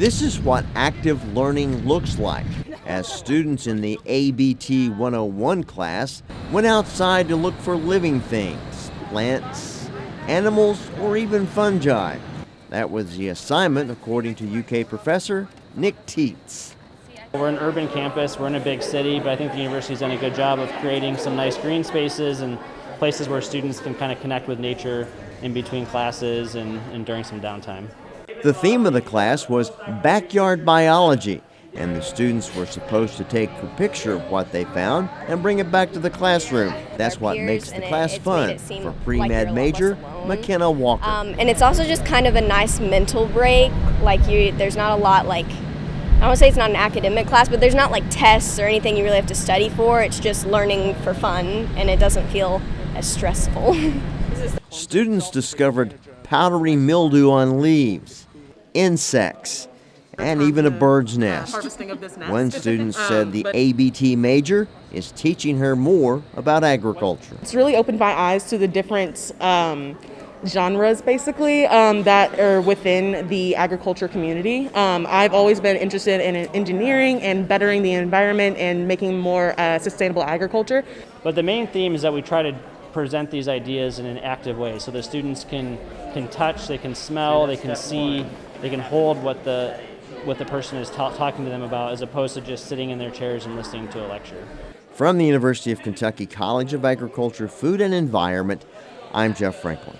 This is what active learning looks like as students in the ABT 101 class went outside to look for living things, plants, animals, or even fungi. That was the assignment, according to UK professor Nick Teets. We're an urban campus, we're in a big city, but I think the university's done a good job of creating some nice green spaces and places where students can kind of connect with nature in between classes and, and during some downtime. The theme of the class was backyard biology, and the students were supposed to take a picture of what they found and bring it back to the classroom. That's what makes the class fun for pre-med major McKenna Walker. Um, and it's also just kind of a nice mental break. Like you, there's not a lot like I don't say it's not an academic class, but there's not like tests or anything you really have to study for. It's just learning for fun, and it doesn't feel as stressful. Students discovered powdery mildew on leaves, insects, and even a bird's nest. One student said the ABT major is teaching her more about agriculture. It's really opened my eyes to the different um, genres basically um, that are within the agriculture community. Um, I've always been interested in engineering and bettering the environment and making more uh, sustainable agriculture. But the main theme is that we try to present these ideas in an active way so the students can can touch, they can smell, they can see, they can hold what the what the person is ta talking to them about as opposed to just sitting in their chairs and listening to a lecture. From the University of Kentucky College of Agriculture, Food and Environment, I'm Jeff Franklin.